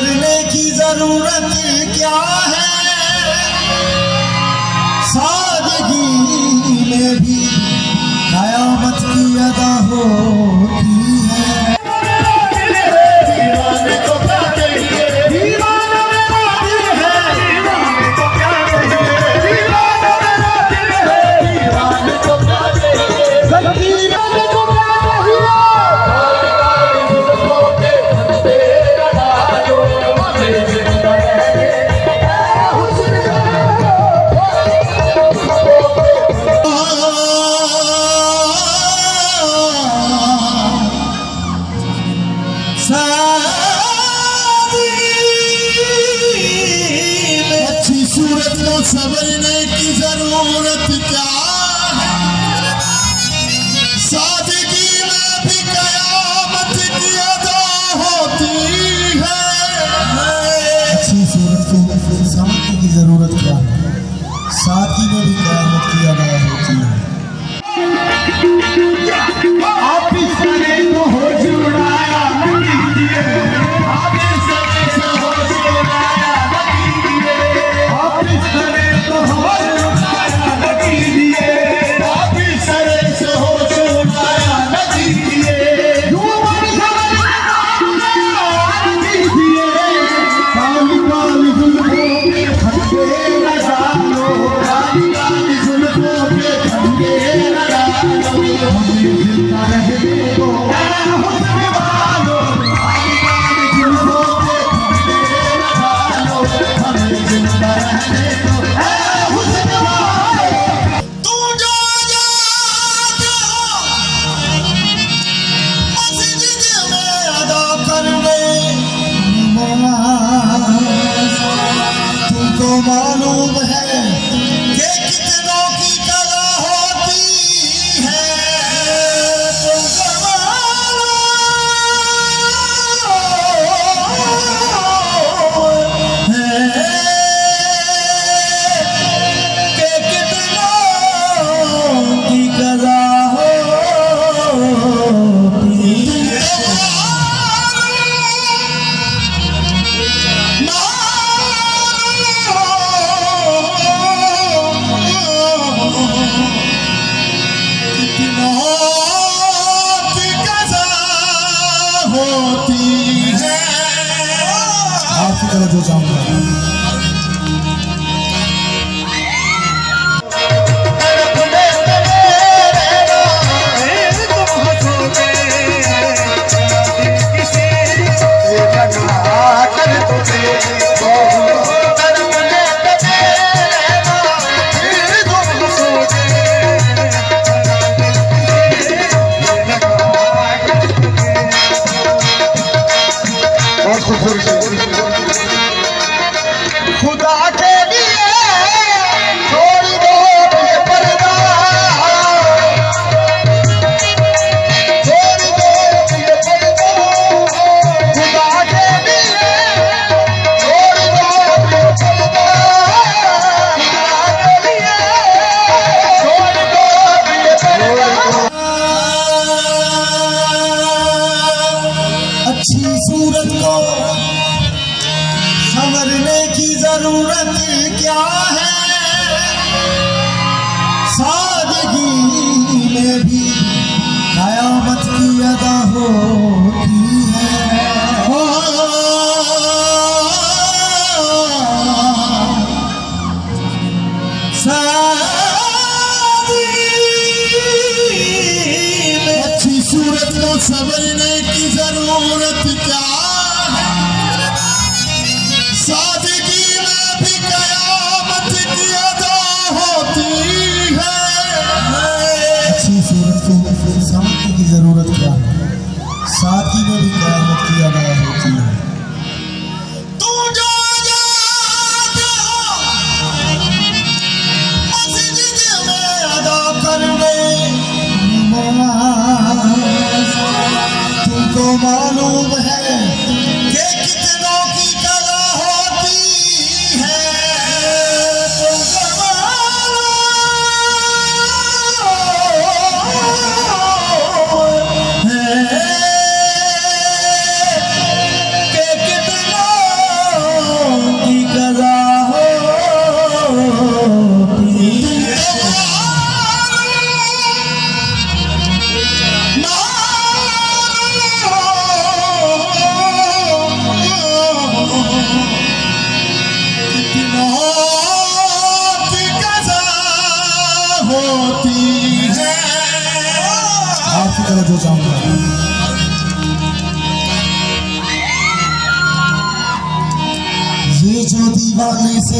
کرنے کی ضرورت کیا ہے؟ سادگی میں بھی قیامت کی ادا ہو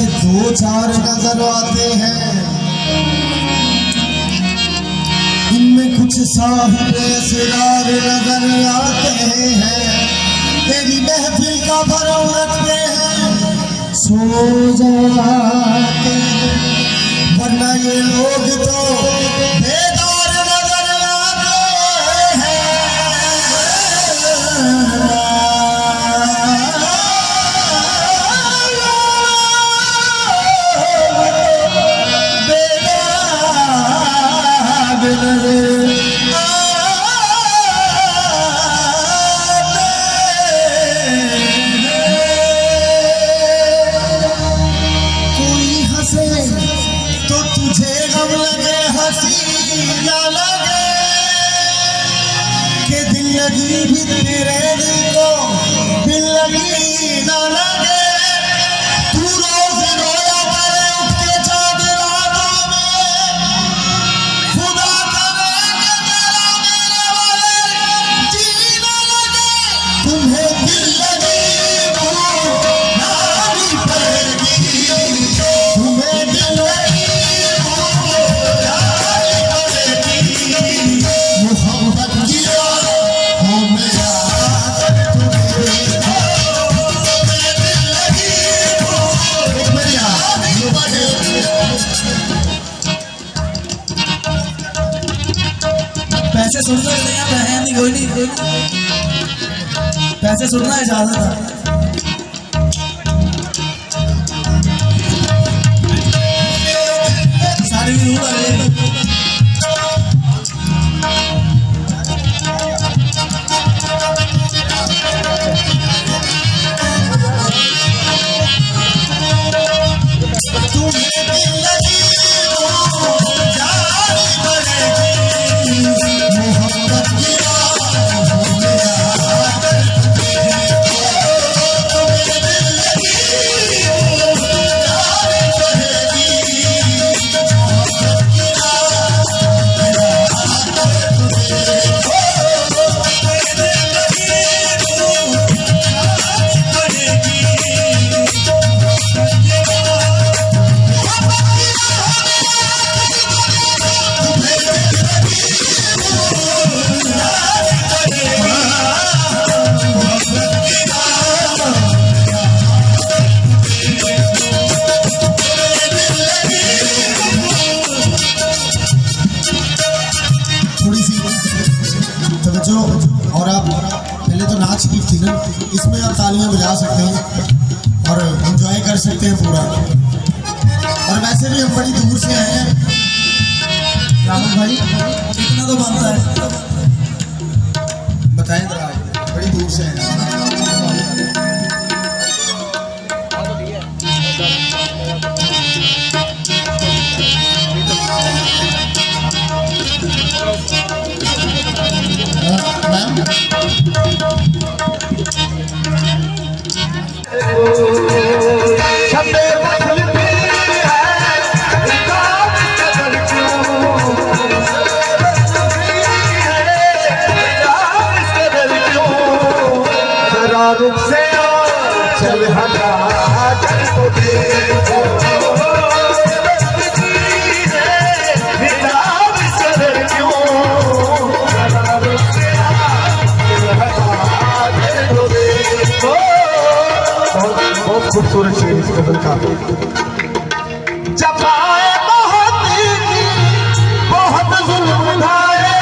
دو چار نظر آتے ہیں۔ ان میں کچھ صاحب اسرار نظر آتے ہیں۔ تیری محفل کا بھرم رکھتے ہیں۔ سو جاتے ورنہ یہ لوگ تو بیدار نظر آتے ہیں۔ سننا چاہتا تھا۔ کر سکتے ہیں پورا۔ اور ویسے بھی ہم بڑی دور سے آئے ہیں۔ راہل بھائی کتنا تو بنتا ہے۔ بتائیں ذرا بڑی دور سے آئے oh, Oh خوبصورت شیر اس قبل کا۔ جب بہت بہت ظلم آئے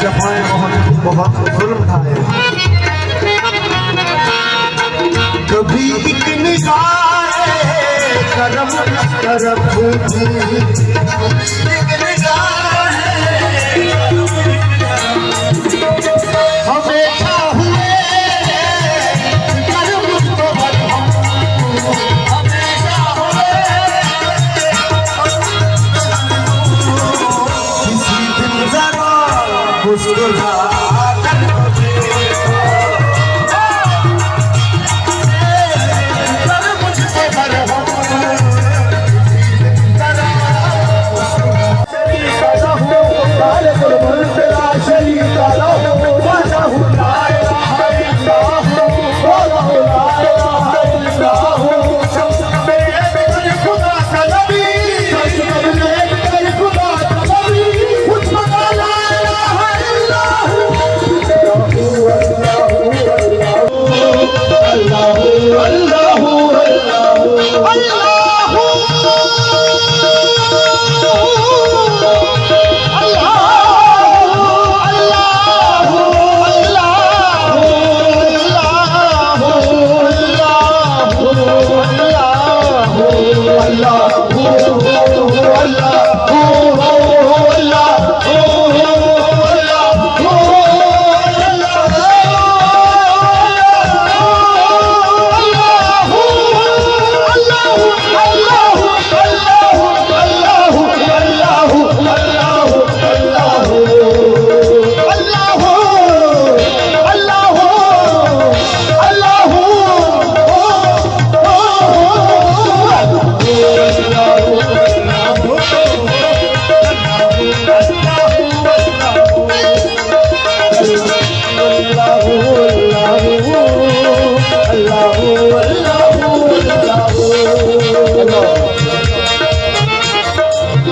جب آئے بہت ظلم کبھی ایک نگاہ کرم کرم۔ بزرگ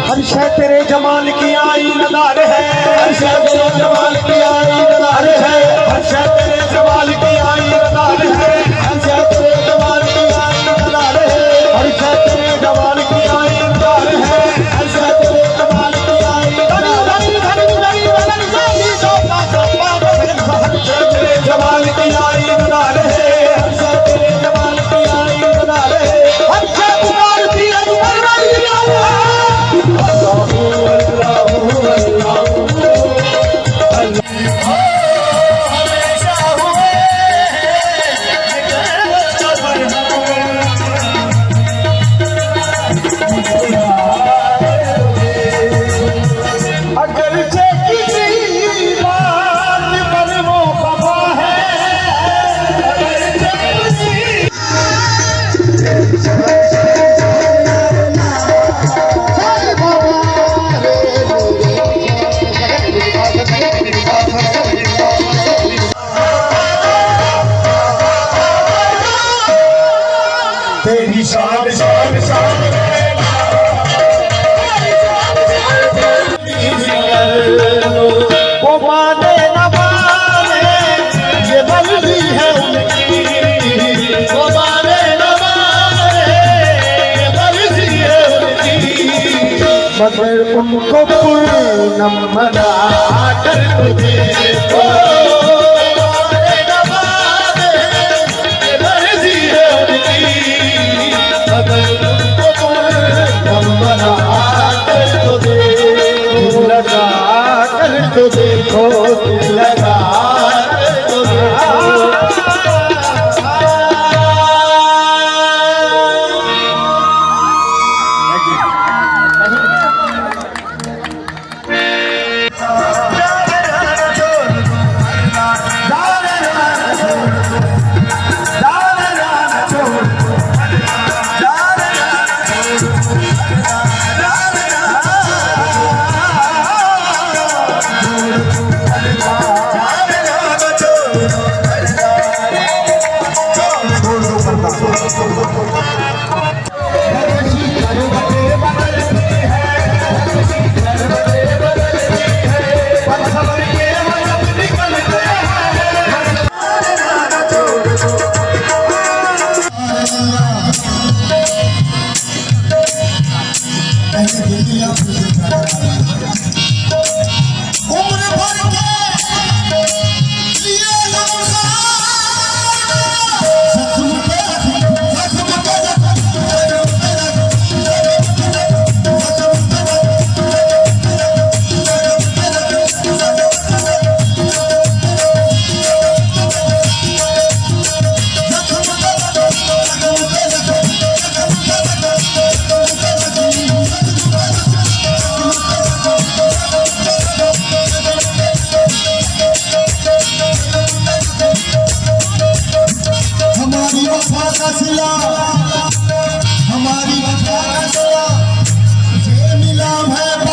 ہر شہ تیرے جمال کی آئی ندار ہے۔ ہر شہ تیرے جمال کی آئی ندار ہے۔ ہر شہ تیرے جمال کی صاحب صاحب صاحب مگر ان کو پورنم منا کر تجھے۔ کو سلا ہماری وفا ملا ہے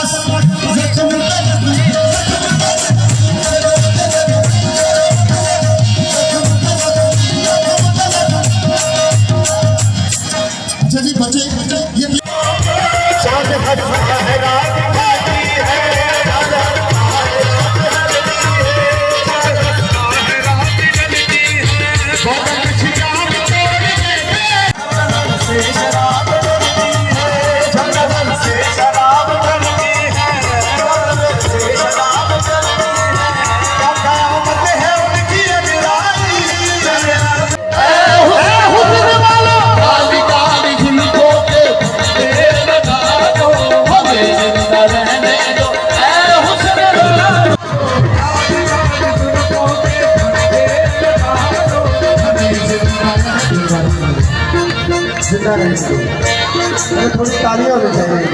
زندہ رہیں گے تھوڑی تالیاں ہو جائیں